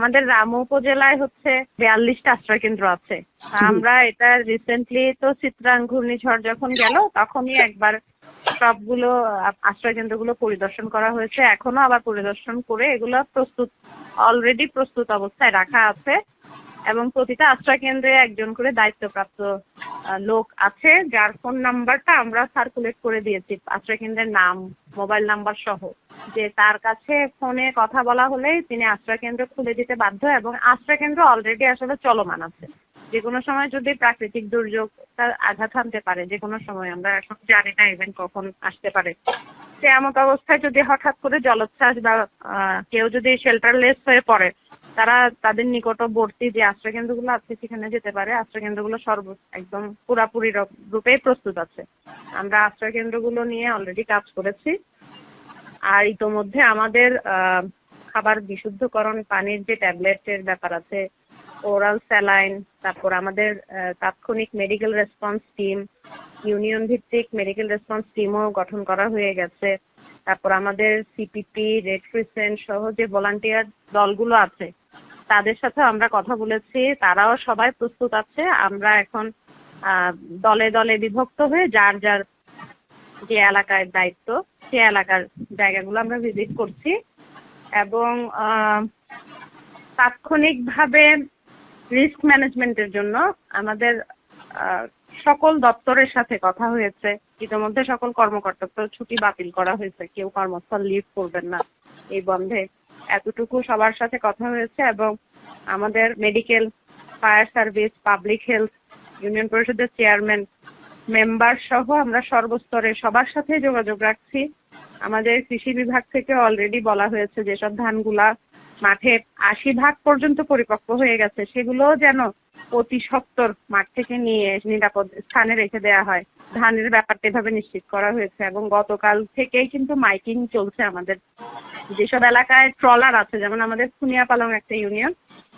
আমাদের রামু উপজেলায় হচ্ছে বিয়াল্লিশটা আশ্রয় কেন্দ্র আছে আমরা এটা রিসেন্টলি তো চিত্রাং ঘূর্ণিঝড় যখন গেল তখনই একবার সবগুলো আশ্রয় কেন্দ্রগুলো পরিদর্শন করা হয়েছে। এখনও আবার পরিদর্শন করে এগুলো প্রস্তুত অলরেডি প্রস্তুত অবস্থায় রাখা আছে। এবং প্রতিটা আশ্রয় কেন্দ্রে একজন করে দায়িত্বপ্রাপ্ত লোক আছে, যার ফোন নাম্বারটা আমরা সার্কুলেট করে দিয়েছি আশ্রয় কেন্দ্রের নাম মোবাইল নাম্বার সহ। যে তার কাছে ফোনে কথা বলা হলেই তিনি আশ্রয় কেন্দ্র খুলে দিতে বাধ্য এবং আশ্রয় কেন্দ্র অলরেডি আসলে চলমান আছে। যে কোনো সময় যদি প্রাকৃতিক দুর্যোগ তার আঘাত হানতে পারে যে কোনো সময়, আমরা এখন জানি না ইভেন কখন আসতে পারে। সে এমন অবস্থায় যদি হঠাৎ করে জলোচ্ছ্বাস বা কেউ যদি শেল্টারলেস হয়ে পড়ে তারা তাদের নিকটবর্তী যে আশ্রয় কেন্দ্রগুলো আছে, সেখানে যেতে পারে। আশ্রয় কেন্দ্রগুলো সর্ব, একদম পুরাপুরি রূপেই প্রস্তুত আছে। আমরা আশ্রয় কেন্দ্রগুলো নিয়ে অলরেডি কাজ করেছি। আর ইতোমধ্যে আমাদের খাবার বিশুদ্ধকরণ পানির যে ট্যাবলেটের ব্যাপার আছে, ওরাল স্যালাইন, তারপর আমাদের তাৎক্ষণিক মেডিকেল রেসপন্স টিম, ইউনিয়ন ভিত্তিক মেডিকেল রেসপন্স টিমও গঠন করা হয়ে গেছে। তারপর আমাদের সিপিপি রেড ক্রিসেন্ট সহ যে ভলান্টিয়ার দলগুলো আছে তাদের সাথে আমরা কথা বলেছি, তারাও সবাই প্রস্তুত আছে। আমরা এখন দলে দলে বিভক্ত হয়ে যার যার যে এলাকায় দায়িত্ব, সে এলাকার জায়গাগুলো আমরা ভিজিট করছি। এবং তাৎক্ষণিকভাবে রিস্ক ম্যানেজমেন্টের জন্য আমাদের সকল দপ্তরের সাথে কথা হয়েছে। ইতিমধ্যে সকল কর্মকর্তা ছুটি বাতিল করা হয়েছে, কেউ কর্মস্থল লিভ করবেন না। এই বন্ধে এতটুকু সবার সাথে কথা হয়েছে এবং আমাদের medical fire service public health union পরিষদের চেয়ারম্যান মেম্বার সহ আমরা সর্বস্তরে সবার সাথে যোগাযোগ রাখছি। আমাদের কৃষি বিভাগ থেকে অলরেডি বলা হয়েছে যেসব ধানগুলা মাঠে আশি ভাগ পর্যন্ত পরিপক্ক হয়ে গেছে। সেগুলো যেন অতি সত্তর মাঠ থেকে নিয়ে নিরাপদ স্থানে রেখে দেওয়া হয়। ধানের ব্যাপারটা এভাবে নিশ্চিত করা হয়েছে এবং গতকাল থেকেই কিন্তু মাইকিং চলছে আমাদের। যেসব এলাকায় ট্রলার আছে, যেমন আমাদের খুনিয়াপালং একটা ইউনিয়ন,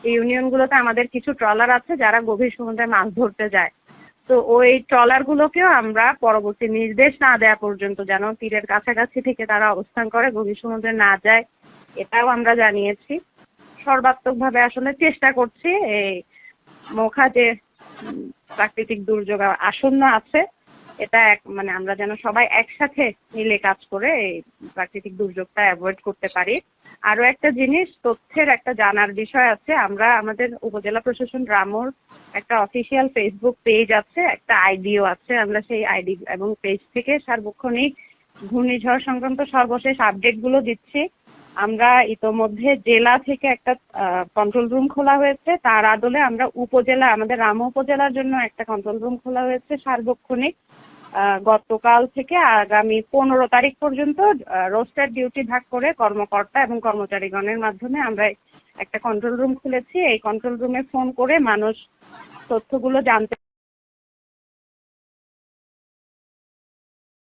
এই ইউনিয়ন গুলোতে আমাদের কিছু ট্রলার আছে যারা গভীর সমুদ্রে মাছ ধরতে যায়। তো ওই ট্রলার গুলোকেও আমরা পরবর্তী নির্দেশ না দেওয়া পর্যন্ত যেন তীরের কাছাকাছি থেকে তারা অবস্থান করে, গভীর সমুদ্রে না যায়, এটাও আমরা জানিয়েছি। সর্বাত্মক ভাবে আসলে চেষ্টা করছি এই মোখা যে প্রাকৃতিক দুর্যোগ আসন্ন আছে। এটা এক মানে আমরা যেন সবাই একসাথে মিলে কাজ করে এই প্রাকৃতিক দুর্যোগটা অ্যাভয়েড করতে পারি। আরও একটা জিনিস, তথ্যের একটা জানার বিষয় আছে। আমরা আমাদের উপজেলা প্রশাসন রামুর একটা অফিসিয়াল ফেসবুক পেজ আছে, একটা আইডিও আছে। আমরা সেই আইডি এবং পেজ থেকে সার্বক্ষণিক ঘূর্ণিঝড় সংক্রান্ত সর্বশেষ আপডেটগুলো দিচ্ছি। আমরা ইতোমধ্যে জেলা থেকে একটা কন্ট্রোল রুম খোলা হয়েছে। তার আদলে আমরা উপজেলা, আমাদের রাম উপজেলার জন্য একটা কন্ট্রোল রুম খোলা হয়েছে সার্বক্ষণিক। গতকাল থেকে আগামী পনেরো তারিখ পর্যন্ত রোস্টার ডিউটি ভাগ করে কর্মকর্তা এবং কর্মচারীগণের মাধ্যমে আমরা একটা কন্ট্রোল রুম খুলেছি। এই কন্ট্রোল রুমে ফোন করে মানুষ তথ্যগুলো জানতে